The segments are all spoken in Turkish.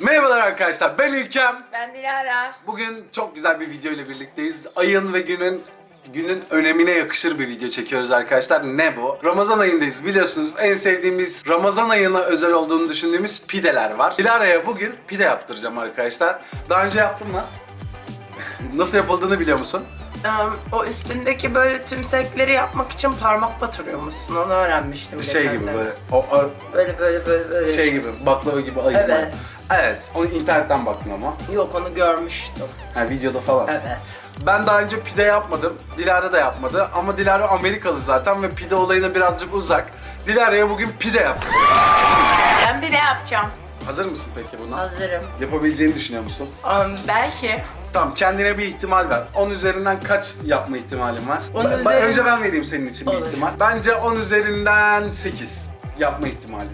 Merhabalar arkadaşlar ben İlkem. Ben Dilara. Bugün çok güzel bir video ile birlikteyiz. Ayın ve günün günün önemine yakışır bir video çekiyoruz arkadaşlar. Ne bu? Ramazan ayındayız biliyorsunuz. En sevdiğimiz Ramazan ayına özel olduğunu düşündüğümüz pideler var. Dilara'ya bugün pide yaptıracağım arkadaşlar. Daha önce yaptım mı? Nasıl yapıldığını biliyor musun? O üstündeki böyle tümsekleri yapmak için parmak batırıyormuşsun. Onu öğrenmiştim. Şey geçen gibi sene. böyle o, o- Böyle böyle böyle böyle. şey gibi baklava gibi ayı. Evet. Evet. Onu internetten baktım ama. Yok onu görmüştüm. Ha, videoda falan. Evet. Ben daha önce pide yapmadım. Dilara da yapmadı. Ama Dilara Amerikalı zaten ve pide olayına birazcık uzak. Dilara'ya bugün pide yaptım. Ben bir de yapacağım. Hazır mısın peki buna? Hazırım. Yapabileceğini düşünüyor musun? Em, belki. Tamam kendine bir ihtimal ver. 10 üzerinden kaç yapma ihtimalin var? On Ben- ben- üzerinden- Önce ben vereyim senin için bir Olur. ihtimal. Bence 10 üzerinden 8 yapma ihtimali.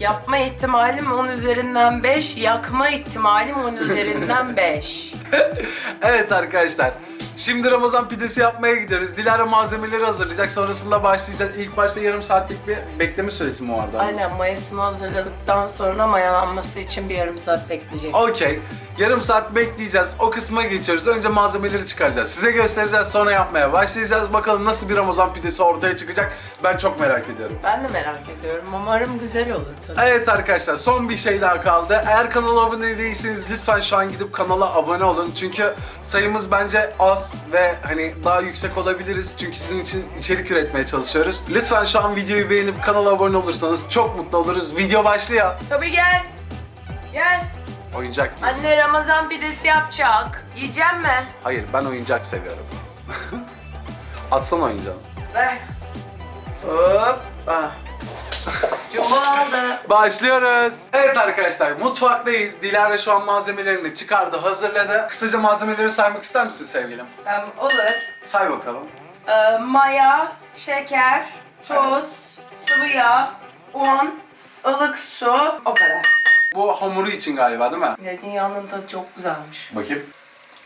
Yapma ihtimalim 10 üzerinden 5, yakma ihtimalim 10 üzerinden 5. Evet arkadaşlar. Şimdi Ramazan pidesi yapmaya gidiyoruz. Dilara malzemeleri hazırlayacak. Sonrasında başlayacağız. İlk başta yarım saatlik bir bekleme süresi mi vardı? Aynen mayasını hazırladıktan sonra mayalanması için bir yarım saat bekleyecek. Okey. Yarım saat bekleyeceğiz. O kısma geçiyoruz. Önce malzemeleri çıkaracağız. Size göstereceğiz. Sonra yapmaya başlayacağız. Bakalım nasıl bir Ramazan pidesi ortaya çıkacak. Ben çok merak ediyorum. Ben de merak ediyorum. Umarım güzel olur tabii. Evet arkadaşlar son bir şey daha kaldı. Eğer kanala abone değilseniz lütfen şu an gidip kanala abone olun. Çünkü sayımız bence az ve hani daha yüksek olabiliriz. Çünkü sizin için içerik üretmeye çalışıyoruz. Lütfen şu an videoyu beğenip kanala abone olursanız çok mutlu oluruz. Video başlıyor. Tabii gel. Gel. Oyuncak yiyorsun. Anne Ramazan pidesi yapacak. Yiyecek mi? Hayır ben oyuncak seviyorum. Atsana oyuncağını. Ver. Hoppa. Cumba aldı. Başlıyoruz. Evet arkadaşlar mutfaktayız. Dilara şu an malzemelerini çıkardı, hazırladı. Kısaca malzemeleri saymak ister misin sevgilim? Em, olur. Say bakalım. Ee, maya, şeker, tuz, sıvı yağ, un, ılık su. O kadar. Bu hamuru için galiba değil mi? Zeytinyağının tadı çok güzelmiş. Bakayım.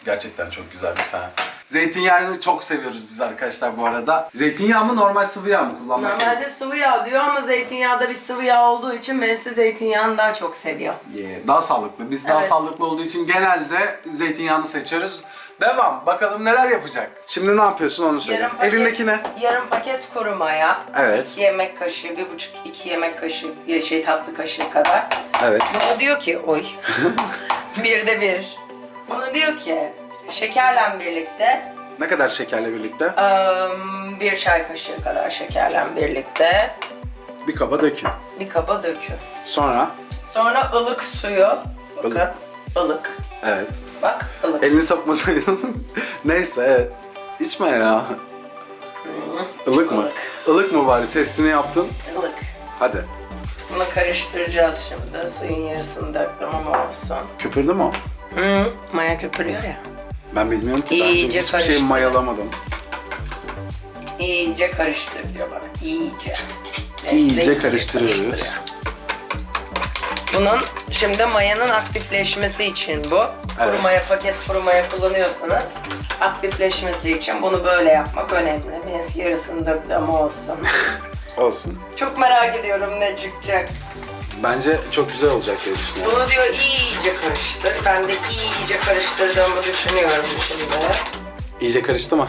Gerçekten çok güzelmiş ha. Zeytinyağını çok seviyoruz biz arkadaşlar bu arada. Zeytinyağı mı normal sıvı yağ mı kullanmak? Normalde sıvı yağ diyor ama zeytinyağı da bir sıvı yağ olduğu için ben size zeytinyağını daha çok seviyorum. Yeah, Daha sağlıklı. Biz daha Evet. sağlıklı olduğu için genelde zeytinyağını seçiyoruz. Devam. Bakalım neler yapacak. Şimdi ne yapıyorsun onu söyle. Paket- Elindeki ne? Yarım paket kuru maya. Evet. 2 yemek kaşığı, bir buçuk iki yemek kaşığı, ya şey tatlı kaşığı kadar. Evet. Bana diyor ki, oy, bir de bir. Bana diyor ki, şekerle birlikte, Ne kadar şekerle birlikte? ım, bir çay kaşığı kadar şekerle birlikte Bir kaba dökün. bir kaba dökün. Sonra? Sonra ılık suyu, bakın, Ilık. ılık. Evet. Bak, ılık. Elini sokmasaydın. Neyse evet. İçme ya. Ilık mı? ılık. Ilık mı bari? Testini yaptın. ılık. Hadi. Bunu karıştıracağız şimdi. Suyun yarısını döktüm ama olsun. Köpürdü mü o? Hı, maya köpürüyor ya. Ben bilmiyorum ki. İyice hiçbir şey mayalamadım. İyice karıştır diyor bak. İyice. İyice karıştırıyoruz. karıştırıyor. Bunun şimdi mayanın aktifleşmesi için bu. Evet. Kuru maya, paket kuru maya kullanıyorsanız aktifleşmesi için bunu böyle yapmak önemli. Ben yarısını ama olsun. Olsun. Çok merak ediyorum ne çıkacak. Bence çok güzel olacak diye düşünüyorum. Bunu diyor iyice karıştır. Ben de iyice karıştırdığımı düşünüyorum şimdi. İyice karıştı mı?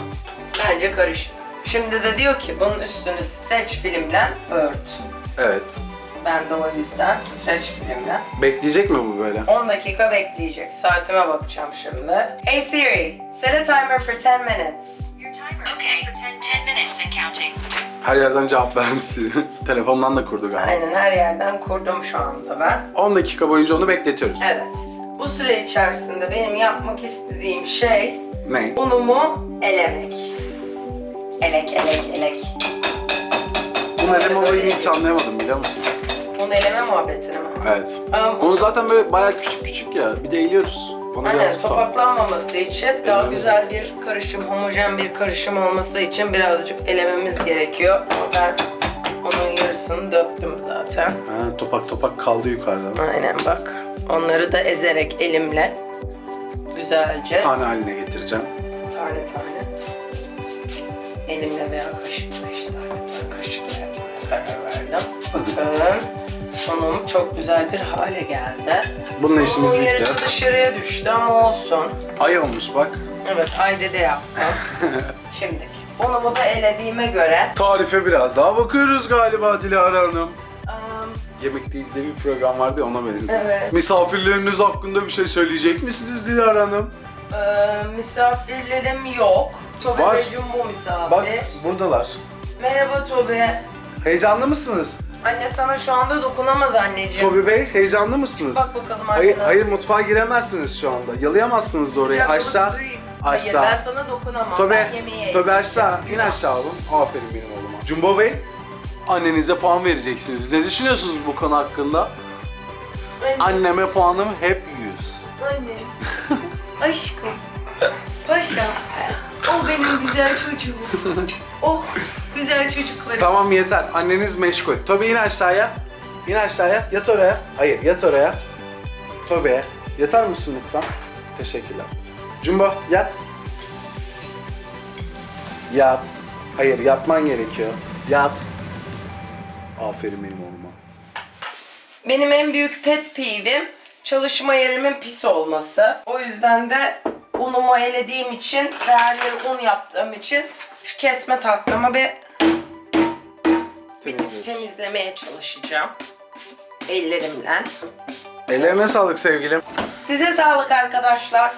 Bence karıştı. Şimdi de diyor ki bunun üstünü streç filmle ört. Evet. Ben de o yüzden streç filmle. Bekleyecek mi bu böyle? 10 dakika bekleyecek. Saatime bakacağım şimdi. Hey Siri, set a timer for 10 minutes. Your timer is set for 10, 10 minutes and counting. Her yerden cevap verdi Siri. Telefondan da kurdu galiba. Aynen her yerden kurdum şu anda ben. 10 dakika boyunca onu bekletiyoruz. Evet. Bu süre içerisinde benim yapmak istediğim şey Ne? unumu elemek. Elek, elek, elek. Bunu eleme olayını hiç anlayamadım biliyor musun? Un eleme muhabbetini mi? Evet. Um, Onu zaten böyle bayağı küçük küçük ya. Bir de eğiliyoruz. Bana Aynen biraz tuhaf. topaklanmaması için daha güzel bir karışım, homojen bir karışım olması için birazcık elememiz gerekiyor. Ben onun yarısını döktüm zaten. Ha, topak topak kaldı yukarıdan. Aynen bak. Onları da ezerek elimle güzelce Tane haline getireceğim. tane tane elimle veya kaşıkla işte artık ben kaşıkla yapmaya karar verdim. Bakın Unum çok güzel bir hale geldi. Bununla işimiz Unumun bitti. yarısı dışarıya düştü ama olsun. Ay olmuş bak. Evet ayda de yaptım. Şimdiki. Unumu da elediğime göre Tarife biraz daha bakıyoruz galiba Dilara Hanım. ım, Yemekteyiz diye bir program vardı ya ona benziyor. Evet. Misafirleriniz hakkında bir şey söyleyecek misiniz Dilara Hanım? ım, misafirlerim yok. Tobe Var. ve Jumbo misafir. Bak buradalar. Merhaba Tobe. Heyecanlı mısınız? Anne sana şu anda dokunamaz anneciğim. Tobi Bey heyecanlı mısınız? Bak bakalım Hayır, hayır mutfağa giremezsiniz şu anda. Yalayamazsınız da orayı. Sıcak Aşağı. suyu. Aşağı. Hayır ben sana dokunamam. Tobe, ben yemeğe Tobe aşağı. İn aşağı oğlum. Aferin benim oğluma. Jumbo Bey, annenize puan vereceksiniz. Ne düşünüyorsunuz bu konu hakkında? Anne. Anneme puanım hep 100. Anne. Aşkım. Paşa. O benim güzel çocuğum. Oh güzel çocuklarım. Tamam yeter. Anneniz meşgul. Tobe in aşağıya. İn aşağıya. Yat oraya. Hayır yat oraya. Tobe yatar mısın lütfen? Teşekkürler. Jumbo yat. Yat. Hayır yatman gerekiyor. Yat. Aferin benim oğluma. Benim en büyük pet peeve'im çalışma yerimin pis olması. O yüzden de unumu elediğim için yeri un yaptığım için şu kesme tatlımı bir, Temizliyoruz. temizlemeye çalışacağım. Ellerimle. Ellerine sağlık sevgilim. Size sağlık arkadaşlar.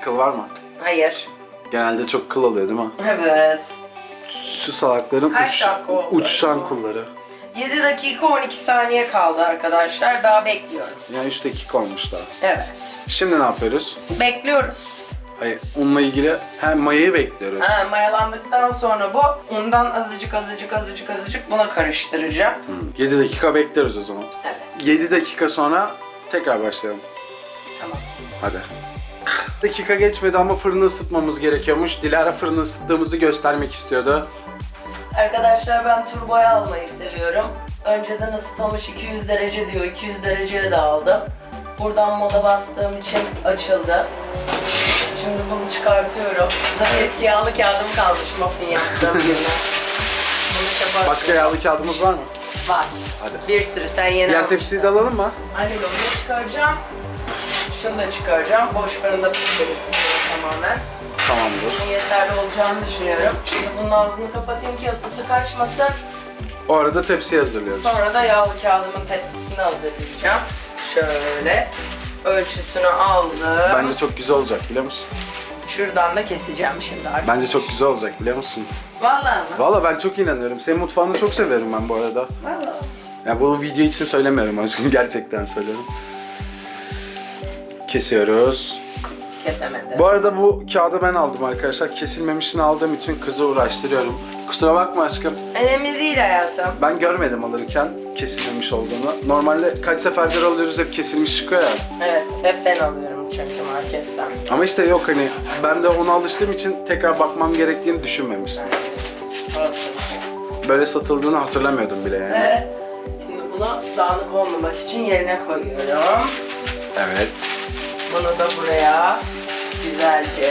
Kıl var mı? Hayır. Genelde çok kıl oluyor değil mi? Evet. Şu salakların Kaç uç, dakika oldu? uçuşan kulları. 7 dakika 12 saniye kaldı arkadaşlar. Daha bekliyorum. Yani 3 dakika olmuş daha. Evet. Şimdi ne yapıyoruz? Bekliyoruz. Hayır, onunla ilgili hem mayayı bekliyoruz. Ha, mayalandıktan sonra bu undan azıcık azıcık azıcık azıcık buna karıştıracağım. 7 dakika bekliyoruz o zaman. Evet. 7 dakika sonra tekrar başlayalım. Tamam. Hadi. Dakika geçmedi ama fırını ısıtmamız gerekiyormuş. Dilara fırını ısıttığımızı göstermek istiyordu. Arkadaşlar ben turboya almayı seviyorum. Önceden ısıtılmış 200 derece diyor. 200 dereceye de aldım. Buradan moda bastığım için açıldı. Şimdi bunu çıkartıyorum. Eski yağlı kağıdım kalmış muffin yaptığım yerine. Başka yağlı kağıdımız var mı? Var. Hadi. Bir sürü sen yeni Diğer tepsiyi de alalım mı? Aynen onu çıkaracağım. Şunu da çıkaracağım. Boş fırında pişiririz tamamen. Tamamdır. Yeterli olacağını düşünüyorum. Şimdi bunun ağzını kapatayım ki ısısı kaçmasın. O arada tepsiyi hazırlıyoruz. Sonra da yağlı kağıdımın tepsisini hazırlayacağım. Şöyle ölçüsünü aldım. Bence çok güzel olacak biliyor musun? Şuradan da keseceğim şimdi artık. Bence çok güzel olacak biliyor musun? Vallahi mı? Valla ben çok inanıyorum. Senin mutfağını çok severim ben bu arada. Vallahi. Ya bu video için söylemiyorum aşkım. Gerçekten söylüyorum. Kesiyoruz. Kesemedim. Bu arada bu kağıdı ben aldım arkadaşlar. Kesilmemişini aldığım için kızı uğraştırıyorum. Kusura bakma aşkım. Önemli değil hayatım. Ben görmedim alırken kesilmemiş olduğunu. Normalde kaç seferdir alıyoruz hep kesilmiş çıkıyor ya. Evet, hep ben alıyorum çünkü marketten. Ama işte yok hani ben de ona alıştığım için tekrar bakmam gerektiğini düşünmemiştim. Olsun. Böyle satıldığını hatırlamıyordum bile yani. Ve şimdi bunu dağınık olmamak için yerine koyuyorum. Evet. Bunu da buraya güzelce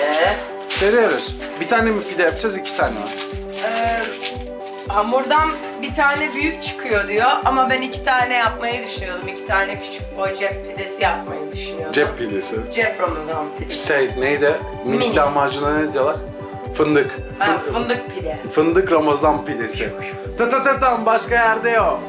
Seriyoruz. Bir tane mi pide yapacağız, iki tane mi? Ee, hamurdan bir tane büyük çıkıyor diyor ama ben iki tane yapmayı düşünüyordum. İki tane küçük boy cep pidesi yapmayı düşünüyordum. Cep pidesi. Cep ramazan pidesi. Şey neydi? Minik Mini. lahmacuna ne diyorlar? Fındık. Ha, Fın- fındık pide. Fındık Ramazan pidesi. Ta ta ta tam başka yerde yok.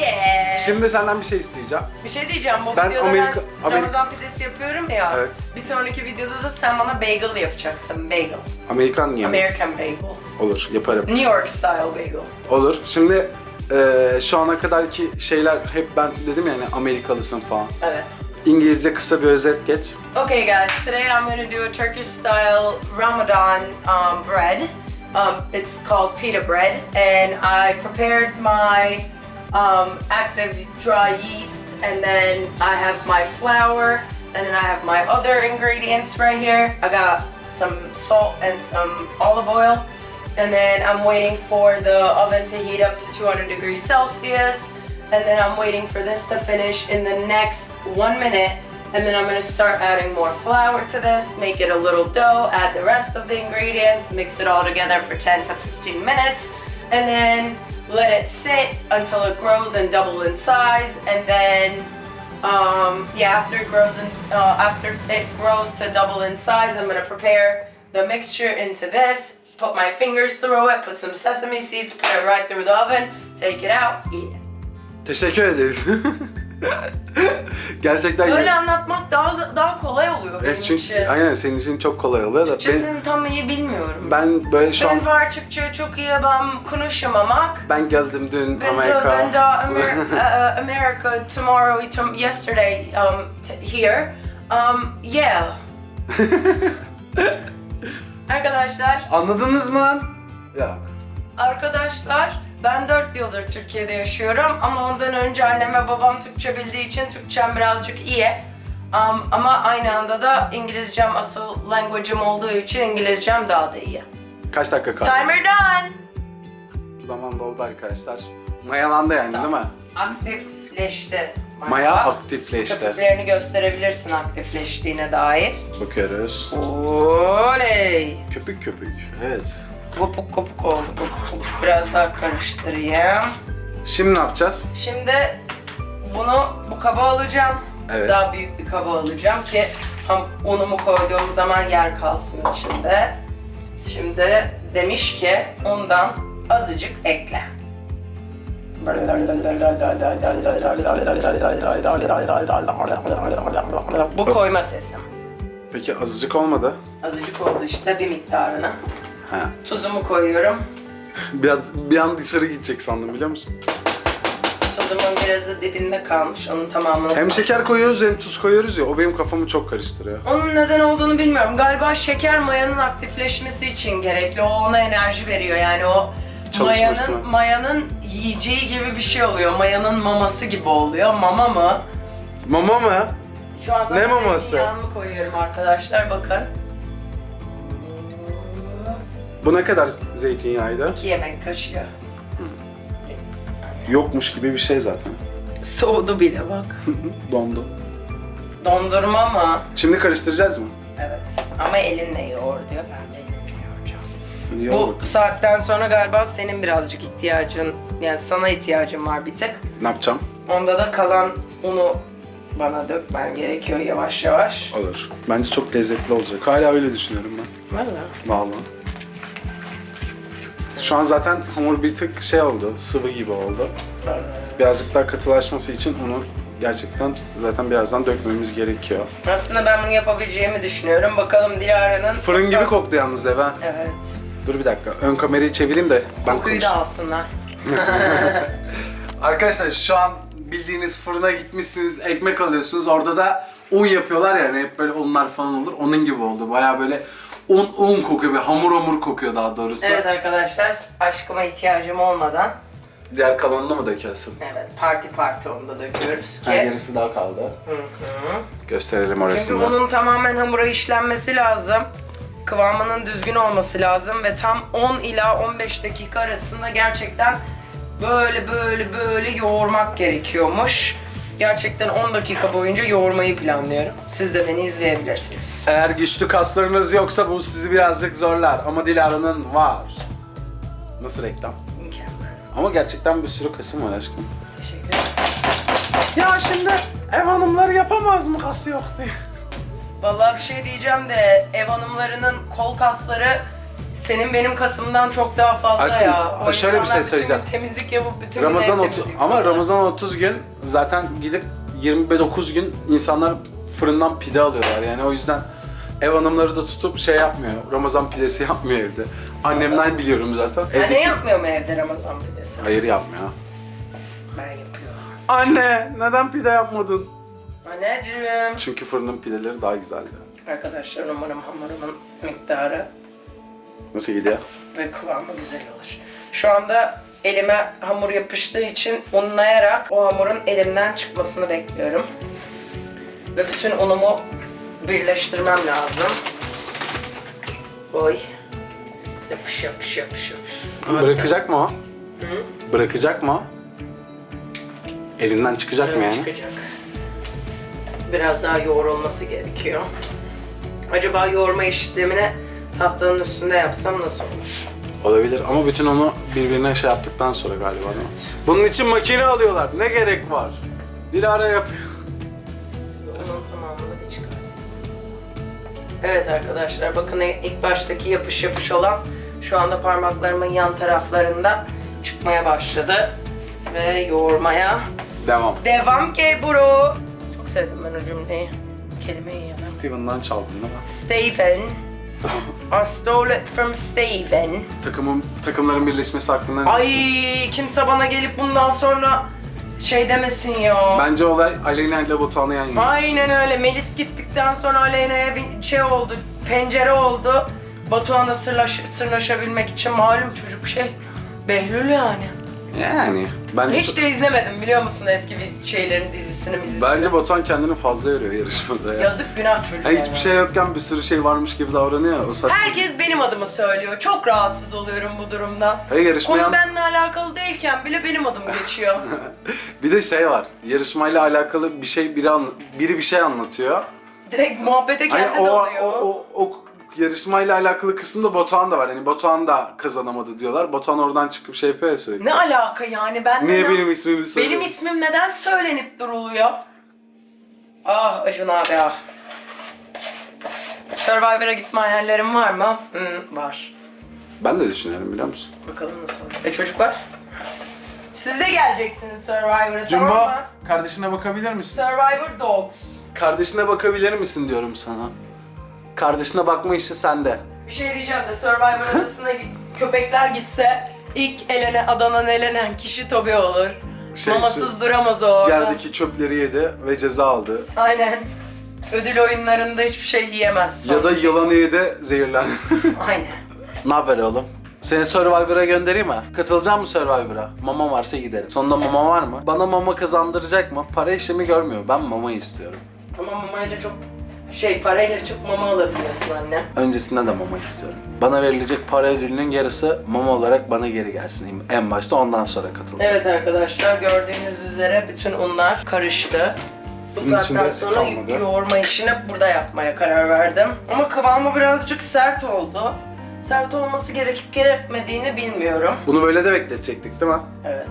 Yeah. Şimdi senden bir şey isteyeceğim. bir şey diyeceğim bu Ben videoda Amerika- ben Amerika- Ramazan pidesi yapıyorum ya. Evet. Bir sonraki videoda da sen bana bagel yapacaksın. Bagel. Amerikan yemeği. American bagel. Olur, yaparım. New York style bagel. Olur. Şimdi eee, şu ana kadarki şeyler hep ben dedim yani Amerikalısın falan. Evet. İngilizce kısa bir özet geç. Okay, guys, today I'm to do a Turkish style Ramadan um, bread. Um, it's called pita bread, and I prepared my um, active dry yeast, and then I have my flour, and then I have my other ingredients right here. I got some salt and some olive oil, and then I'm waiting for the oven to heat up to 200 degrees Celsius, and then I'm waiting for this to finish in the next one minute. And then I'm gonna start adding more flour to this, make it a little dough, add the rest of the ingredients, mix it all together for 10 to 15 minutes, and then let it sit until it grows and double in size, and then um, yeah, after it grows and uh, after it grows to double in size, I'm gonna prepare the mixture into this. Put my fingers through it. Put some sesame seeds. Put it right through the oven. Take it out. Eat it. Teşekkür ederiz. Gerçekten Böyle anlatmak daha daha kolay oluyor benim Evet, çünkü için. aynen senin için çok kolay oluyor da ben, Türkçesini tam iyi bilmiyorum. ben böyle şu an Ben var Türkçe çok iyi ben konuşamamak. ben geldim dün Ben de, Amerika. ben de Amer- uh, America tomorrow, tom- yesterday um, here. Um, yeah. Arkadaşlar, Anladınız mı lan? Ya. arkadaşlar ben 4 yıldır Türkiye'de yaşıyorum ama ondan önce annem ve babam Türkçe bildiği için Türkçem birazcık iyi. Um, ama aynı anda da İngilizcem asıl language'im olduğu için İngilizcem daha da iyi. Kaç dakika kaldı? Timer done. Zaman doldu arkadaşlar. Mayalandı yani değil mi? Aktifleşti. Maya aktifleşti. Köpüklerini gösterebilirsin aktifleştiğine dair. Bakıyoruz. Oley! Köpük köpük. Evet. Kopuk kopuk oldu. Kopuk kopuk. Biraz daha karıştırayım. Şimdi ne yapacağız? Şimdi bunu bu kaba alacağım. Evet. Daha büyük bir kaba alacağım ki ham unumu koyduğum zaman yer kalsın içinde. Şimdi demiş ki undan azıcık ekle. Bu koyma sesim. Peki azıcık olmadı. Azıcık oldu işte bir miktarına. Ha. Tuzumu koyuyorum. Biraz bir an dışarı gidecek sandım biliyor musun? Tuzumun birazı dibinde kalmış. Onun tamamını Hem şeker koyuyoruz hem tuz koyuyoruz ya o benim kafamı çok karıştırıyor. Onun neden olduğunu bilmiyorum. Galiba şeker mayanın aktifleşmesi için gerekli. O ona enerji veriyor. Yani o mayanın, mayanın yiyeceği gibi bir şey oluyor. Mayanın maması gibi oluyor. Mama mı? Mama mı? Şu anda Ne maması? zeytinyağımı koyuyorum arkadaşlar. Bakın. Bu ne kadar zeytinyağıydı? 2 yemek kaşığı. Yokmuş gibi bir şey zaten. Soğudu bile bak. Dondu. Dondurma mı? Şimdi karıştıracağız mı? Evet. Ama elinle yoğur diyor. Ben de elimle yoğuracağım. Yoğur Bu bakalım. saatten sonra galiba senin birazcık ihtiyacın, yani sana ihtiyacın var bir tık. Ne yapacağım? Onda da kalan unu bana dökmen gerekiyor yavaş yavaş. Olur. Bence çok lezzetli olacak. Hala öyle düşünüyorum ben. Valla. Vallahi. Şu an zaten hamur bir tık şey oldu, sıvı gibi oldu. Birazcık daha katılaşması için onu gerçekten zaten birazdan dökmemiz gerekiyor. Aslında ben bunu yapabileceğimi düşünüyorum. Bakalım Dilara'nın... Fırın gibi koktu yalnız eve. Evet. Dur bir dakika, ön kamerayı çevireyim de ben Kokuyu da alsınlar. Arkadaşlar şu an bildiğiniz fırına gitmişsiniz, ekmek alıyorsunuz. Orada da un yapıyorlar yani hep böyle unlar falan olur. Onun gibi oldu. Baya böyle un un kokuyor, bir hamur hamur kokuyor daha doğrusu. Evet arkadaşlar, aşkıma ihtiyacım olmadan Diğer kalanını mı dökersin? evet parti parti onu da döküyoruz Ha, ki. yarısı daha kaldı. Hı hı. Gösterelim Çünkü orasını. bunun tamamen hamura işlenmesi lazım. Kıvamının düzgün olması lazım ve tam 10 ila 15 dakika arasında gerçekten böyle böyle böyle yoğurmak gerekiyormuş. Gerçekten 10 dakika boyunca yoğurmayı planlıyorum. Siz de beni izleyebilirsiniz. Eğer güçlü kaslarınız yoksa bu sizi birazcık zorlar ama Dilara'nın var. Nasıl reklam? Mükemmel. Ama gerçekten bir sürü kasım var aşkım. Teşekkür ederim. Ya şimdi ev hanımları yapamaz mı kası yok diye. Vallahi bir şey diyeceğim de ev hanımlarının kol kasları senin benim kasımdan çok daha fazla Aşkım, ya. O şöyle bir insanlar şey bütün söyleyeceğim. gün temizlik yapıp bütün gün Ramazan ev 30 temizliği ama yapıyorlar. Ramazan 30 gün zaten gidip 29 gün insanlar fırından pide alıyorlar. Yani o yüzden ev hanımları da tutup şey yapmıyor. Ramazan pidesi yapmıyor evde. Annemden biliyorum zaten. Anne Evdeki... yapmıyor mu evde Ramazan pidesi? Hayır yapmıyor. Ben yapıyorum. Anne neden pide yapmadın? Anneciğim. Çünkü fırının pideleri daha güzeldi. Arkadaşlar umarım hamurumun miktarı Nasıl gidiyor? ve kıvamı güzel olur. Şu anda elime hamur yapıştığı için unlayarak o hamurun elimden çıkmasını bekliyorum. Ve bütün unumu birleştirmem lazım. Oy. Yapış yapış yapış yapış. Bırakacak mı o? Hı? Bırakacak mı o? Elinden çıkacak mı yani? Çıkacak. Biraz daha yoğrulması gerekiyor. Acaba yoğurma işlemini tatlının üstünde yapsam nasıl olur? Olabilir ama bütün onu birbirine şey yaptıktan sonra galiba değil mi? Bunun için makine alıyorlar. Ne gerek var? Dilara yapıyor. Onun tamamını bir çıkartayım. Evet arkadaşlar bakın ilk baştaki yapış yapış olan şu anda parmaklarımın yan taraflarında çıkmaya başladı. Ve yoğurmaya Devam. devam ki bro. Çok sevdim ben o cümleyi. Kelimeyi ya. Steven'dan çaldın değil mi? Steven. I stole it from Steven. Takımın, takımların birleşmesi hakkında ne Ay kimse bana gelip bundan sonra şey demesin ya. Bence olay Aleyna ile Batuhan'ı yan yana. Aynen öyle. Melis gittikten sonra Aleyna'ya bir şey oldu, pencere oldu. Batuhan'la sırlaş, sırnaşabilmek için malum çocuk şey. Behlül yani. Yani. Bence, Hiç de izlemedim biliyor musun eski bir şeylerin dizisini dizisini. bence Batuhan kendini fazla yoruyor yarışmada ya. Yazık günah çocuk. Yani hiçbir şey yokken bir sürü şey varmış gibi davranıyor. O saçma. Herkes benim adımı söylüyor. Çok rahatsız oluyorum bu durumdan. Hayır yarışmayan... Konu benimle alakalı değilken bile benim adım geçiyor. Bir de şey var. Yarışmayla alakalı bir şey biri anla- biri bir şey anlatıyor. Direkt muhabbete Hani kendi o, dalıyor. o, o, o yarışmayla alakalı kısımda Batuhan da var. Hani Batuhan da kazanamadı diyorlar. Batuhan oradan çıkıp şey yapıyor ya sürekli. Ne alaka yani ben Niye neden- benim ismimi söylüyor? Benim ismim neden söylenip duruluyor? Ah Acun abi ah. Survivor'a gitme hayallerim var mı? Hı, var. Ben de düşünüyorum biliyor musun? Bakalım nasıl olur. E çocuklar? Siz de geleceksiniz Survivor'a tamam mı? kardeşine bakabilir misin? Survivor Dogs. Kardeşine bakabilir misin diyorum sana. Kardeşine bakma işi sende. Bir şey diyeceğim de Survivor arasına git, köpekler gitse ilk elene adanan elenen kişi Tobi olur. Şey, Mamasız duramaz o orada. Yerdeki çöpleri yedi ve ceza aldı. Aynen. Ödül oyunlarında hiçbir şey yiyemez. Ya da yılanı yedi, zehirlendi. Aynen. ne haber oğlum? Seni Survivor'a göndereyim mi? Katılacak mı Survivor'a? Mama varsa giderim. Sonunda mama var mı? Bana mama kazandıracak mı? Para işlemi görmüyor. Ben mama istiyorum. Ama mamayla çok şey parayla çok mama alabiliyorsun anne. Öncesinde de mama istiyorum. Bana verilecek para ödülünün yarısı mama olarak bana geri gelsin en başta ondan sonra katılacağım. Evet arkadaşlar gördüğünüz üzere bütün unlar karıştı. Bu Bunun saatten içinde sonra kalmadı. yoğurma işini burada yapmaya karar verdim. Ama kıvamı birazcık sert oldu. Sert olması gerekip gerekmediğini bilmiyorum. Bunu böyle de bekletecektik değil mi? Evet.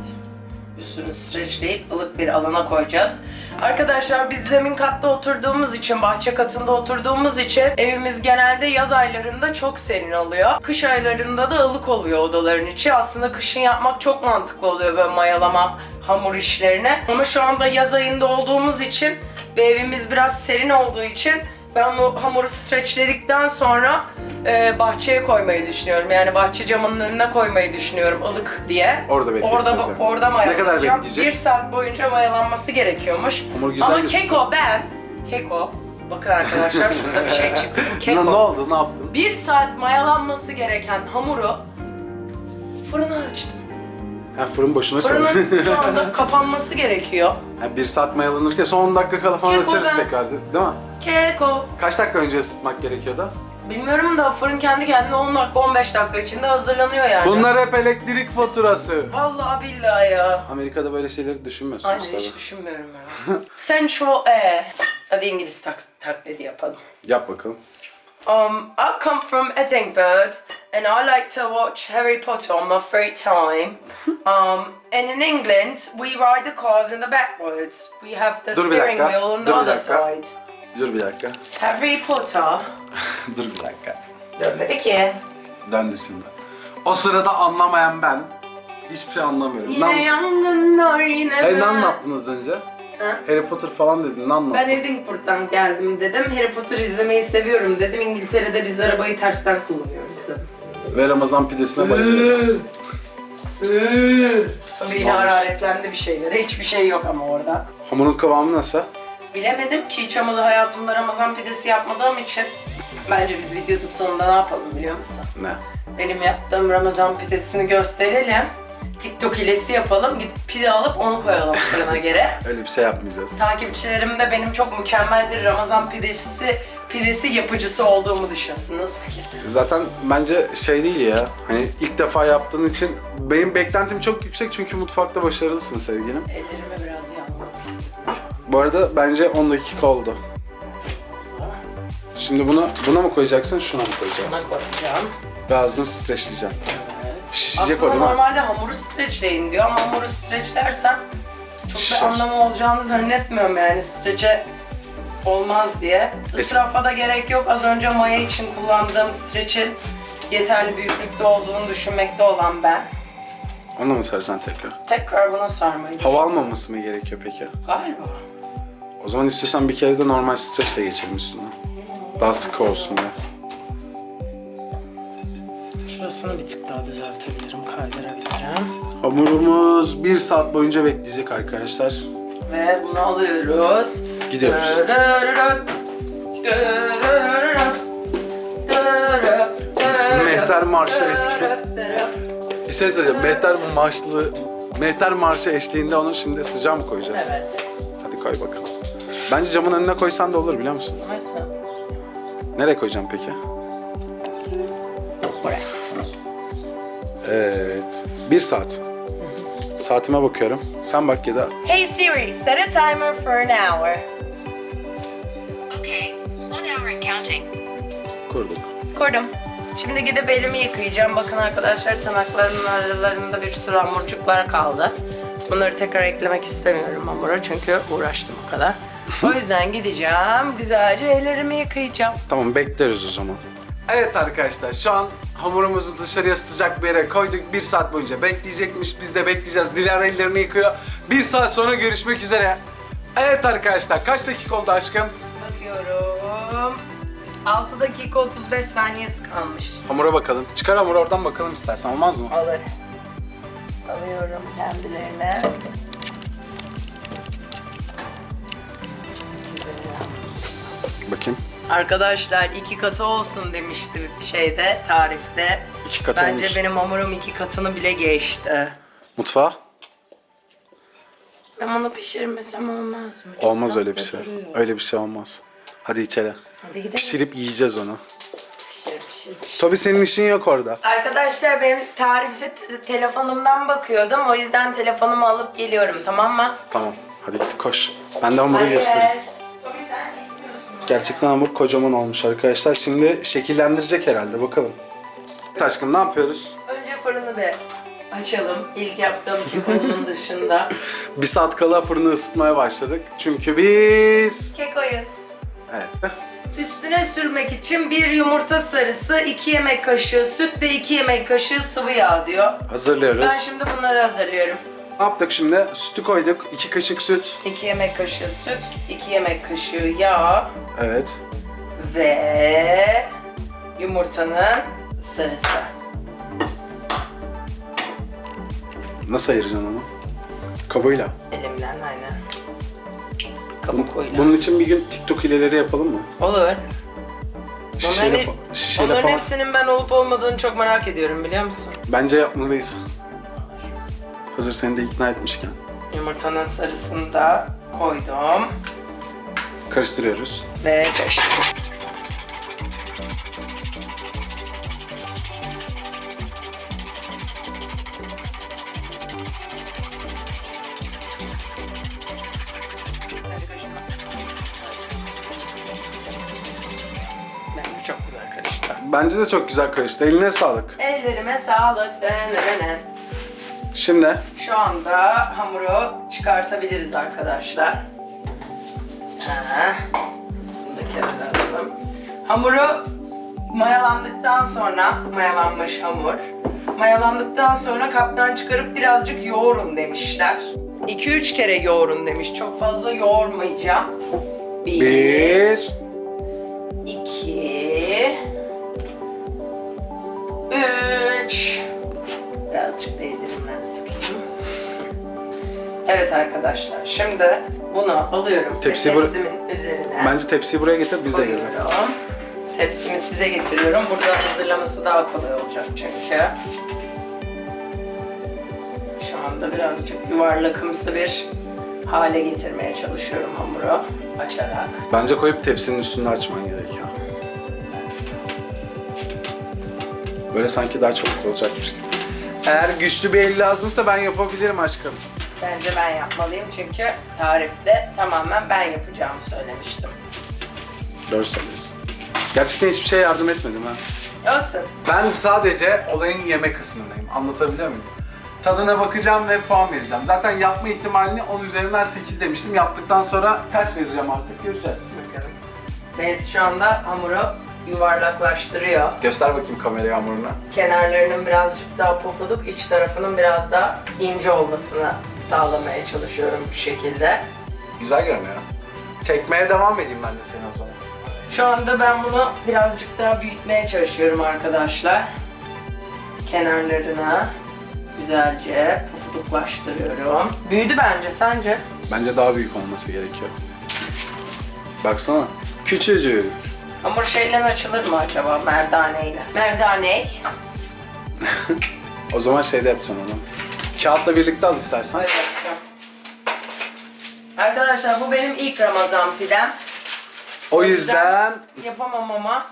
Üstünü streçleyip ılık bir alana koyacağız. Arkadaşlar biz zemin katta oturduğumuz için, bahçe katında oturduğumuz için evimiz genelde yaz aylarında çok serin oluyor. Kış aylarında da ılık oluyor odaların içi. Aslında kışın yapmak çok mantıklı oluyor böyle mayalama, hamur işlerine. Ama şu anda yaz ayında olduğumuz için ve evimiz biraz serin olduğu için ben bu hamuru streçledikten sonra e, bahçeye koymayı düşünüyorum. Yani bahçe camının önüne koymayı düşünüyorum ılık diye. Orada bekleyeceğiz Orada, yani. orada Ne kadar bekleyecek? Bir saat boyunca mayalanması gerekiyormuş. Hamur güzel Ama gözüküyor. keko ben, keko, bakın arkadaşlar şurada bir şey çıksın. Ne, Keko. ne oldu? Ne yaptın? Bir saat mayalanması gereken hamuru fırına açtım. Ha, fırın boşuna çalışıyor. Fırının şu anda kapanması gerekiyor. Ha, bir saat mayalanırken son 10 dakika kala falan Keko açarız ben. tekrar değil mi? Keko. Kaç dakika önce ısıtmak gerekiyordu? Bilmiyorum da fırın kendi kendine 10 dakika 15 dakika içinde hazırlanıyor yani. Bunlar hep elektrik faturası. Vallahi billahi ya. Amerika'da böyle şeyleri düşünmüyorsunuz Aynen tabii. hiç düşünmüyorum ya. Central Air. Hadi İngiliz tak taklidi yapalım. Yap bakalım. Um, I come from Edinburgh and I like to watch Harry Potter on my free time. Um, and in England, we ride the cars in the backwards. We have the Dur bir steering dakika, wheel on the dur bir other dakika. side. Dur bir dakika. Harry Potter. Dur bir dakika. Dönmedi ki. Döndü şimdi. O sırada anlamayan ben hiçbir şey anlamıyorum. Yine ne, yangınlar yine Hey, ne ben. anlattınız önce? Ha? Harry Potter falan dedin. Ne anlattın? Ben Edinburgh'dan geldim dedim. Harry Potter izlemeyi seviyorum dedim. İngiltere'de biz arabayı tersten kullanıyoruz dedim. Ve Ramazan pidesine bayılıyoruz. Tabii yine hararetlendi bir şeylere. Hiçbir şey yok ama orada. Hamurun kıvamı nasıl? Bilemedim ki hiç amalı hayatımda Ramazan pidesi yapmadığım için. Bence biz videonun sonunda ne yapalım biliyor musun? Ne? Benim yaptığım Ramazan pidesini gösterelim. TikTok hilesi yapalım. Gidip pide alıp onu koyalım fırına göre. Öyle bir şey yapmayacağız. Takipçilerim de benim çok mükemmel bir Ramazan pidesi pidesi yapıcısı olduğumu düşünsün. Nasıl fikir? Zaten bence şey değil ya. Hani ilk defa yaptığın için benim beklentim çok yüksek çünkü mutfakta başarılısın sevgilim. Ellerime biraz. Bu arada bence 10 dakika oldu. Şimdi bunu buna mı koyacaksın, şuna mı koyacaksın? Buna koyacağım. Ve ağzını streçleyeceğim. Şişecek o Aslında değil mi? normalde hamuru streçleyin diyor ama hamuru streçlersem çok Şişer. da anlamı olacağını zannetmiyorum yani streçe olmaz diye. Israfa da gerek yok. Az önce maya için kullandığım streçin yeterli büyüklükte olduğunu düşünmekte olan ben. Onu mı saracaksın tekrar? Tekrar buna sarmayı Hava almaması mı gerekiyor peki? Galiba. O zaman istiyorsan bir kere de normal streçle geçelim üstüne. Daha sıkı olsun diye. Şurasını bir tık daha düzeltebilirim, kaydırabilirim. Hamurumuz bir saat boyunca bekleyecek arkadaşlar. Ve bunu alıyoruz. Gidiyoruz. Mehter Marşı eski. Bir şey söyleyeceğim. Mehter Marşlı Mehter Marşı eşliğinde onu şimdi sıcağa mı koyacağız? Evet. Hadi koy bakalım. Bence camın önüne koysan da olur biliyor musun? Nasıl? Nereye koyacağım peki? Buraya. Evet. Bir saat. Saatime bakıyorum. Sen bak ya da Hey Siri, set a timer for an hour. Okay, one hour and counting. kurduk. Kurdum. Şimdi gidip elimi yıkayacağım. Bakın arkadaşlar tırnaklarımın aralarında bir sürü hamurcuklar kaldı. Bunları tekrar eklemek istemiyorum hamura çünkü uğraştım o kadar. O yüzden gideceğim, güzelce ellerimi yıkayacağım. Tamam bekleriz o zaman. Evet arkadaşlar şu an hamurumuzu dışarıya sıcak bir yere koyduk. Bir saat boyunca bekleyecekmiş. Biz de bekleyeceğiz. Dilara ellerini yıkıyor. Bir saat sonra görüşmek üzere. Evet arkadaşlar kaç dakika oldu aşkım? Bakıyorum. 6 dakika 35 saniyesi kalmış. Hamura bakalım. Çıkar hamuru oradan bakalım istersen olmaz mı? Alır. Alıyorum kendilerine. Bakayım. Arkadaşlar iki katı olsun demişti şeyde, tarifte. İki katı Bence olmuş. benim hamurum iki katını bile geçti. Mutfağa? Ben bunu pişirmesem olmaz mı? Çok Olmaz öyle bir şey. duruyor. Öyle bir şey olmaz. Hadi içeri. Hadi gidelim. Pişirip yiyeceğiz onu. Pişir, pişir, pişir. Tabii senin işin yok orada. Arkadaşlar ben tarifi te- telefonumdan bakıyordum. O yüzden telefonumu alıp geliyorum tamam mı? Tamam. Hadi git koş. Ben de hamuru göstereyim. Gerçekten hamur kocaman olmuş arkadaşlar. Şimdi şekillendirecek herhalde bakalım. Evet aşkım ne yapıyoruz? Önce fırını bir açalım. İlk yaptığım kekonumun dışında. Bir saat kala fırını ısıtmaya başladık. Çünkü biz... Kekoyuz. Evet. Üstüne sürmek için bir yumurta sarısı, 2 yemek kaşığı süt ve 2 yemek kaşığı sıvı yağ diyor. Hazırlıyoruz. Ben şimdi bunları hazırlıyorum. Ne yaptık şimdi? Sütü koyduk. 2 kaşık süt. 2 yemek kaşığı süt, 2 yemek kaşığı yağ Evet. ve yumurtanın sarısı. Nasıl ayıracaksın onu? Kabıyla. Elimden aynen. Kabukuyla. bunun için bir gün TikTok hileleri yapalım mı? Olur. Şişeyle, Onların, fa- şişeyle onların falan. hepsinin ben olup olmadığını çok merak ediyorum biliyor musun? Bence yapmalıyız. Hazır seni de ikna etmişken. Yumurtanın sarısını da koydum Karıştırıyoruz. Ve karıştırdım. Bence çok güzel karıştı. Bence de çok güzel karıştı. Eline sağlık. Ellerime sağlık. Denenenen. Şimdi Şu anda hamuru çıkartabiliriz arkadaşlar. Ha. Da kenara alalım. Hamuru mayalandıktan sonra, mayalanmış hamur. Mayalandıktan sonra kaptan çıkarıp birazcık yoğurun demişler. 2-3 kere yoğurun demiş. Çok fazla yoğurmayacağım. Bir, bir, iki, üç. Birazcık değdirimden sıkayım. Evet arkadaşlar, şimdi bunu alıyorum Tepsi ve bıra- tepsimin üzerine bence tepsiyi buraya getir biz de gelelim. koyuyorum. Tepsimi size getiriyorum. Burada hazırlaması daha kolay olacak çünkü. Şu anda birazcık yuvarlakımsı bir hale getirmeye çalışıyorum hamuru açarak. Bence koyup tepsinin üstünde açman gerekiyor. Böyle sanki daha çabuk olacakmış gibi. Eğer güçlü bir el lazımsa ben yapabilirim aşkım. Bence ben yapmalıyım çünkü tarifte tamamen ben yapacağımı söylemiştim. Doğru söylüyorsun. Gerçekten hiçbir şey yardım etmedim ha. Olsun. Ben sadece olayın yeme kısmındayım. Anlatabiliyor muyum? Tadına bakacağım ve puan vereceğim. Zaten yapma ihtimalini 10 üzerinden 8 demiştim. Yaptıktan sonra kaç vereceğim artık göreceğiz. Bakalım. Beyz şu anda hamuru yuvarlaklaştırıyor. Göster bakayım kameraya hamurunu. Kenarlarının birazcık daha pofuduk, iç tarafının biraz daha ince olmasını sağlamaya çalışıyorum bu şekilde. Güzel görünüyor. Çekmeye devam edeyim ben de seni o zaman. Şu anda ben bunu birazcık daha büyütmeye çalışıyorum arkadaşlar. Kenarlarına güzelce pufuduklaştırıyorum. Büyüdü bence, sence? Bence daha büyük olması gerekiyor. Baksana. Küçücük. Hamur şeyle açılır mı acaba merdaneyle? Merdane. O zaman şeyde yapacağım onu. Kağıtla birlikte al istersen. Yapacağım. Arkadaşlar bu benim ilk Ramazan pidem. O yüzden Yapamam ama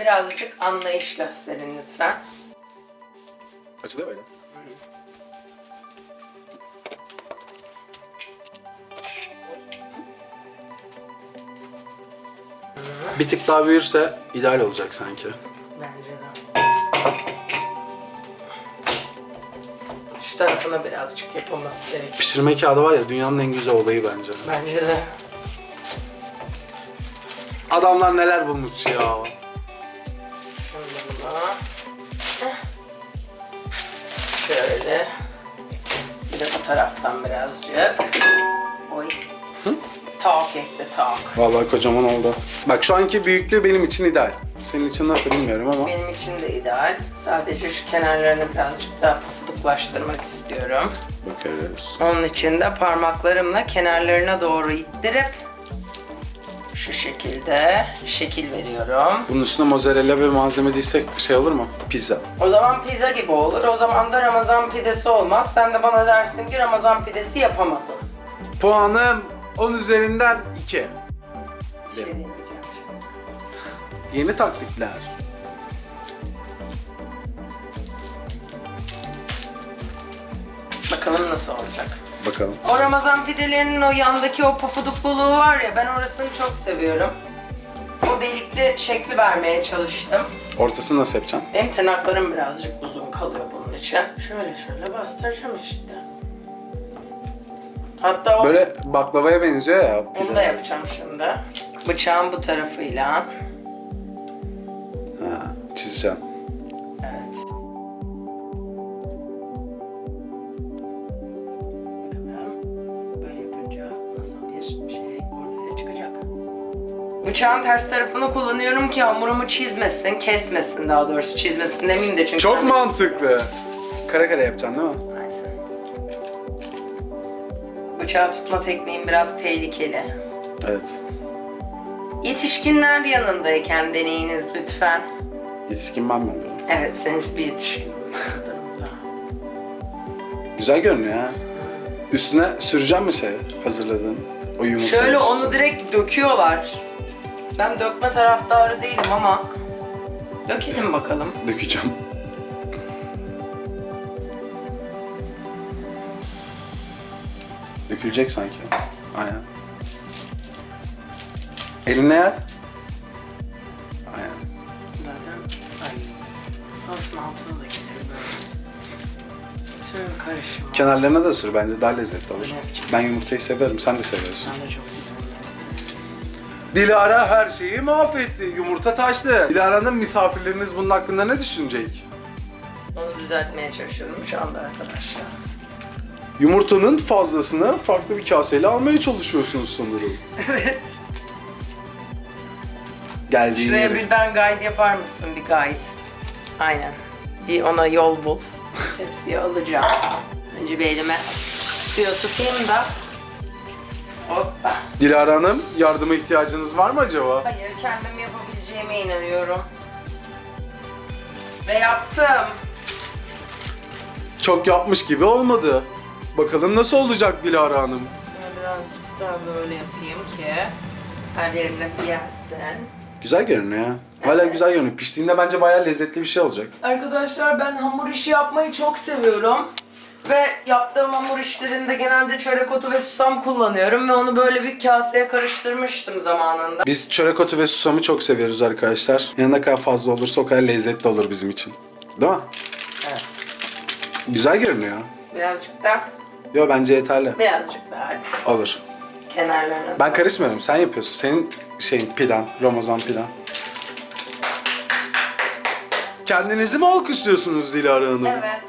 birazcık anlayış gösterin lütfen. Açılıyor böyle. Bir tık daha büyürse ideal olacak sanki. Bence de. Şu tarafına birazcık yapılması gerekiyor. Pişirme kağıdı var ya dünyanın en güzel olayı bence. Bence de. Adamlar neler bulmuş ya. Şöyle buna. Heh. Şöyle. Bir de bu taraftan birazcık. Oy. Talk ekle talk. Vallahi kocaman oldu. Bak şu anki büyüklüğü benim için ideal. Senin için nasıl bilmiyorum ama. Benim için de ideal. Sadece şu kenarlarını birazcık daha pufuduklaştırmak istiyorum. Bakarız. Onun için de parmaklarımla kenarlarına doğru ittirip şu şekilde şekil veriyorum. Bunun üstüne mozzarella ve malzeme değilse şey olur mu? Pizza. O zaman pizza gibi olur. O zaman da Ramazan pidesi olmaz. Sen de bana dersin ki Ramazan pidesi yapamadın. Puanım 10 üzerinden 2. Bir şey. Yeni taktikler. Bakalım nasıl olacak. Bakalım. O Ramazan pidelerinin o yandaki o pofudukluluğu var ya ben orasını çok seviyorum. O delikli şekli vermeye çalıştım. Ortasını nasıl yapacaksın? Benim tırnaklarım birazcık uzun kalıyor bunun için. Şöyle şöyle bastıracağım işte. Hatta o, Böyle baklavaya benziyor ya. onu da yapacağım şimdi. Bıçağın bu tarafıyla. Ha, çizeceğim. Evet. Bakalım böyle yapınca nasıl bir şey ortaya çıkacak. Bıçağın ters tarafını kullanıyorum ki hamurumu çizmesin, kesmesin daha doğrusu çizmesin demeyeyim de çünkü... Çok mantıklı. Kare kare yapacaksın değil mi? Bıçağı tutma tekniğim biraz tehlikeli. Evet. Yetişkinler yanındayken deneyiniz lütfen. Yetişkin ben mi oluyorum? Evet, siz bir yetişkin bu durumda. Güzel görünüyor ha. Üstüne süreceğim mi şey hazırladığın? O yumurta Şöyle üstüne. onu direkt döküyorlar. Ben dökme taraftarı değilim ama dökelim bakalım. Dökeceğim. Dökülecek sanki. Aynen. Eline yer. Aynen. Zaten ay olsun altına da gelir böyle. Tüm karışımı. Kenarlarına da sür bence daha lezzetli olur. Ben yumurtayı severim, sen de seviyorsun. Ben de çok seviyorum. Dilara her şeyi mahvetti. Yumurta taştı. Dilara'nın misafirleriniz bunun hakkında ne düşünecek? Onu düzeltmeye çalışıyorum şu anda arkadaşlar. Yumurtanın fazlasını farklı bir kaseyle almaya çalışıyorsunuz sanırım. Evet. Geldiğin Şuraya yere. birden guide yapar mısın bir guide? Aynen. Bir ona yol bul. Tepsiye alacağım. Önce bir elime suya tutayım da. Hoppa. Dilara Hanım yardıma ihtiyacınız var mı acaba? Hayır kendim yapabileceğime inanıyorum. Ve yaptım. Çok yapmış gibi olmadı. Bakalım nasıl olacak Dilara Hanım? Birazcık daha böyle yapayım ki her yerine gelsin. Güzel görünüyor ya. Hala Evet. güzel görünüyor. Piştiğinde bence bayağı lezzetli bir şey olacak. Arkadaşlar ben hamur işi yapmayı çok seviyorum. Ve yaptığım hamur işlerinde genelde çörek otu ve susam kullanıyorum ve onu böyle bir kaseye karıştırmıştım zamanında. Biz çörek otu ve susamı çok seviyoruz arkadaşlar. Yani ne kadar fazla olursa o kadar lezzetli olur bizim için. Değil mi? Evet. Güzel görünüyor. Birazcık da, Yo bence yeterli. birazcık daha Olur. kenarlarına. Ben karışmıyorum. Sen yapıyorsun. Senin şeyin pidan, Ramazan pidan. Kendinizi mi alkışlıyorsunuz Dilara Hanım? Evet.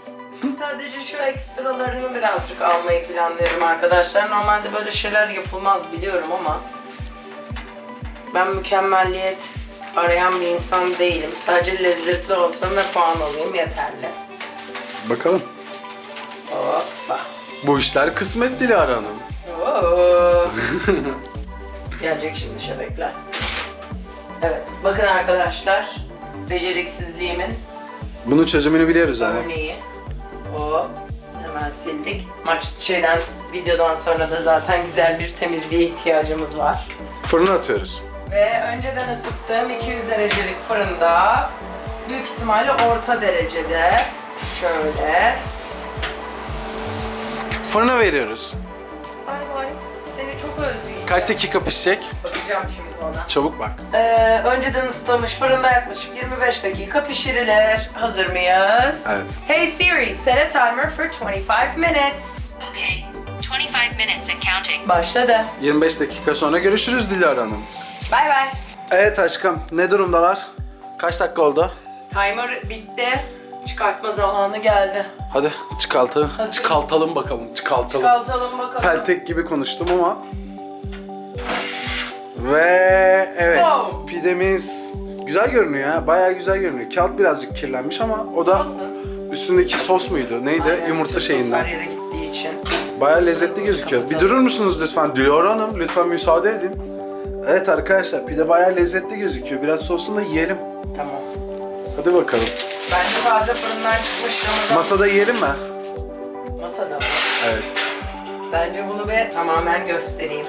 Sadece şu ekstralarını birazcık almayı planlıyorum arkadaşlar. Normalde böyle şeyler yapılmaz biliyorum ama ben mükemmelliyet arayan bir insan değilim. Sadece lezzetli olsun ve puan alayım yeterli. Bakalım. Bu işler kısmet Dilara Hanım. Oo. Gelecek şimdi şebekler. Evet. Bakın arkadaşlar. Beceriksizliğimin Bunun çözümünü biliyoruz ama. örneği. O hemen sildik. Maç şeyden videodan sonra da zaten güzel bir temizliğe ihtiyacımız var. Fırına atıyoruz. Ve önceden ısıttığım 200 derecelik fırında büyük ihtimalle orta derecede şöyle. Fırına veriyoruz. Ay vay seni çok özleyeceğim. Kaç dakika pişecek? Bakacağım şimdi ona. Çabuk bak. Ee, önceden ısıtılmış fırında yaklaşık 25 dakika pişirilir. Hazır mıyız? Evet. Hey Siri, set a timer for 25 minutes. Okay, 25 minutes and counting. Başladı. 25 dakika sonra görüşürüz Dilara Hanım. Bay bay. Evet aşkım ne durumdalar? Kaç dakika oldu? Timer bitti. Çıkartma zamanı geldi. Hadi çıkaltı. Hazır. Çıkaltalım bakalım. Çıkaltalım. Çıkartalım bakalım. Peltek gibi konuştum ama. Ve evet Wow. pidemiz güzel görünüyor ha. Bayağı güzel görünüyor. Kağıt birazcık kirlenmiş ama o da Olsun. üstündeki sos muydu? Neydi? Aynen, Yumurta şeyinden. Her yere gittiği için. Bayağı lezzetli gözüküyor. Bir durur musunuz lütfen? Dilara Hanım lütfen müsaade edin. Evet arkadaşlar pide bayağı lezzetli gözüküyor. Biraz sosunu da yiyelim. Tamam. Hadi bakalım. Bence taze fırından çıkmış Ramazan. Masada yiyelim mi? Masada mı? Evet. Bence bunu bir tamamen göstereyim.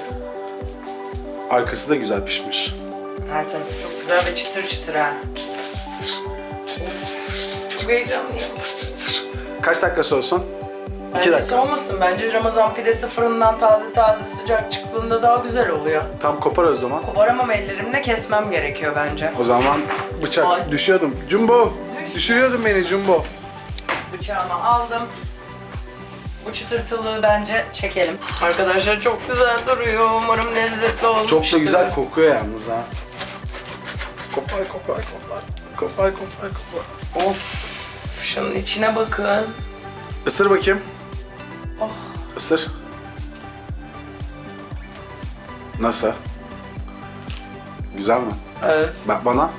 Arkası da güzel pişmiş. Her tarafı çok güzel ve çıtır çıtır ha. Çok heyecanlıyım. Kaç dakika olsun? Bence dakika. soğumasın. Bence Ramazan pidesi fırından taze taze sıcak çıktığında daha güzel oluyor. Tam kopar o zaman. Koparamam ellerimle kesmem gerekiyor bence. O zaman bıçak Ay. düşüyordum. Jumbo. Düşürüyordun beni Jumbo. Bıçağımı aldım. Bu çıtırtılığı bence çekelim. Arkadaşlar çok güzel duruyor. Umarım lezzetli olmuştur. Çok da güzel kokuyor yalnız ha. Kopar kopar kopar. Kopar kopar kopar. Of. Şunun içine bakın. Isır bakayım. Oh. Isır. Nasıl? Güzel mi? Evet. Bak bana.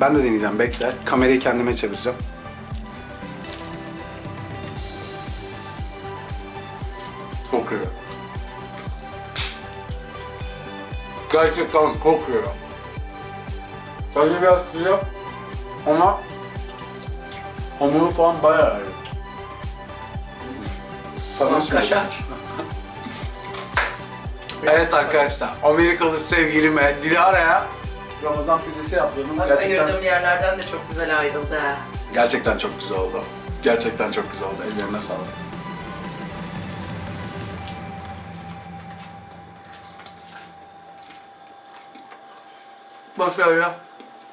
Ben de deneyeceğim bekle. Kamerayı kendime çevireceğim. Kokuyor. Gerçekten kokuyor. Tadı biraz sıcak ama hamuru falan bayağı iyi. Sana. Kaşar. Evet arkadaşlar, Amerikalı sevgilime Dilara'ya Ramazan pidesi yaptırdım. Bak Gerçekten ayırdığım yerlerden de çok güzel ayrıldı ha. gerçekten çok güzel oldu. Gerçekten çok güzel oldu. Ellerine sağlık. Başarılı.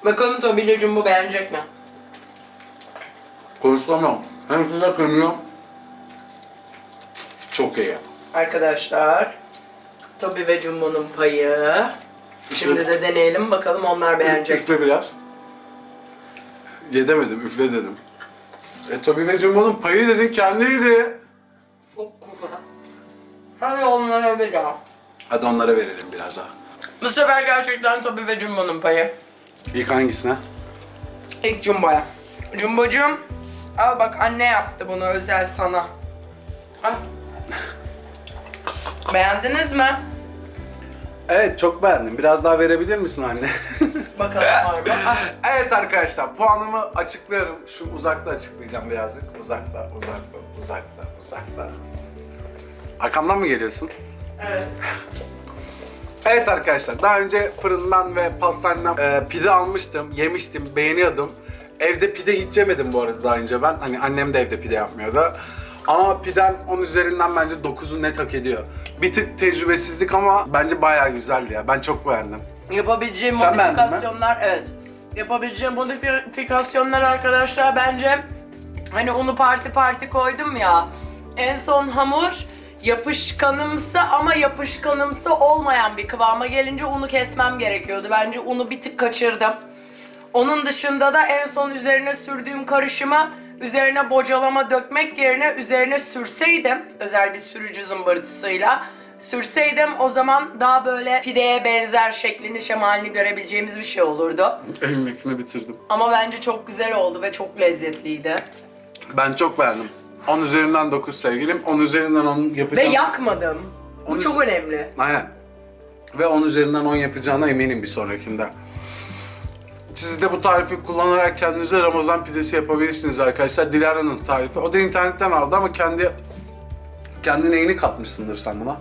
Bakalım Tobi'yle Jumbo beğenecek mi? Konuşamıyorum. Hem size kırmıyorum. Çok iyi. Arkadaşlar, Tobi ve Jumbo'nun payı. Şimdi de deneyelim bakalım onlar beğenecek. Üfle biraz. Yedemedim, üfle dedim. E Tobi ve Jumbo'nun payı dedin kendiydi. Çok güzel. Hadi onlara bir daha. Hadi onlara verelim biraz daha. Bu sefer gerçekten Tobi ve Jumbo'nun payı. İlk hangisine? İlk Jumbo'ya. Jumbo'cum, al bak anne yaptı bunu özel sana. Al. Beğendiniz mi? Evet çok beğendim. Biraz daha verebilir misin anne? Bakalım var mı? Ah, evet arkadaşlar puanımı açıklıyorum. Şu uzakta açıklayacağım birazcık. Uzakta, uzakta, uzakta, uzakta. Arkamdan mı geliyorsun? evet. Evet arkadaşlar daha önce fırından ve pastaneden e, pide almıştım, yemiştim, beğeniyordum. Evde pide hiç yemedim bu arada daha önce ben. Hani annem de evde pide yapmıyordu. Ama piden 10 üzerinden bence 9'u net hak ediyor. Bir tık tecrübesizlik ama bence bayağı güzeldi ya. Ben çok beğendim. Yapabileceğim Sen beğendin mi? modifikasyonlar evet. Yapabileceğim modifikasyonlar arkadaşlar bence hani unu parti parti koydum ya. En son hamur yapışkanımsı ama yapışkanımsı olmayan bir kıvama gelince unu kesmem gerekiyordu. Bence unu bir tık kaçırdım. Onun dışında da en son üzerine sürdüğüm karışımı üzerine bocalama dökmek yerine üzerine sürseydim özel bir sürücü zımbırtısıyla sürseydim o zaman daha böyle pideye benzer şeklini şemalini görebileceğimiz bir şey olurdu. Elimdekini bitirdim. Ama bence çok güzel oldu ve çok lezzetliydi. Ben çok beğendim. 10 üzerinden 9 sevgilim. 10 üzerinden 10 Ve yapacağım. yakmadım. Bu Onu- çok önemli. Aynen. Ve 10 üzerinden 10 yapacağına eminim bir sonrakinde. Siz de bu tarifi kullanarak kendinize Ramazan pidesi yapabilirsiniz arkadaşlar. Dilara'nın tarifi. O da internetten aldı ama kendi kendi neyini katmışsındır sen buna?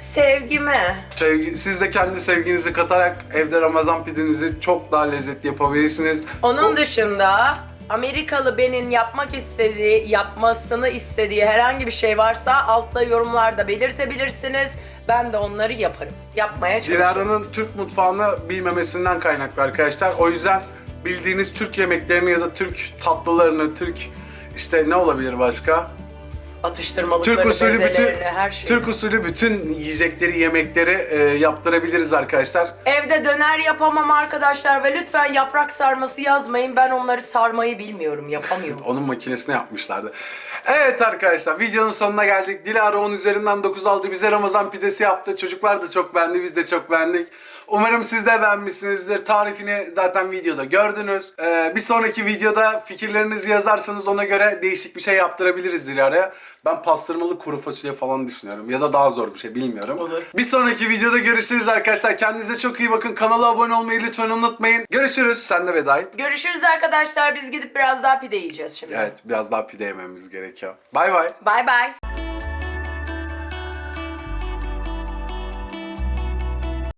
Sevgimi. Sevgi, siz de kendi sevginizi katarak evde Ramazan pidenizi çok daha lezzetli yapabilirsiniz. Onun dışında Amerikalı benim yapmak istediği, yapmasını istediği herhangi bir şey varsa altta yorumlarda belirtebilirsiniz. Ben de onları yaparım. Yapmaya çalışırım. Dilara'nın Türk mutfağını bilmemesinden kaynaklı arkadaşlar. O yüzden bildiğiniz Türk yemeklerini ya da Türk tatlılarını, Türk işte ne olabilir başka? Atıştırmalıkları, Türk usulü bütün her şeyi. Türk usulü bütün yiyecekleri, yemekleri e, yaptırabiliriz arkadaşlar. Evde döner yapamam arkadaşlar ve lütfen yaprak sarması yazmayın. Ben onları sarmayı bilmiyorum, yapamıyorum. Onun makinesine yapmışlardı. Evet arkadaşlar videonun sonuna geldik. Dilara 10 üzerinden 9 aldı. Bize Ramazan pidesi yaptı. Çocuklar da çok beğendi. Biz de çok beğendik. Umarım siz de beğenmişsinizdir. Tarifini zaten videoda gördünüz. Ee, bir sonraki videoda fikirlerinizi yazarsanız ona göre değişik bir şey yaptırabiliriz Dilara'ya. Ben pastırmalı kuru fasulye falan düşünüyorum. Ya da daha zor bir şey bilmiyorum. Olur. Bir sonraki videoda görüşürüz arkadaşlar. Kendinize çok iyi bakın. Kanala abone olmayı lütfen unutmayın. Görüşürüz. Sen de veda et. Görüşürüz arkadaşlar. Biz gidip biraz daha pide yiyeceğiz şimdi. Evet biraz daha pide yememiz gerekiyor. Bay bay. Bye bye.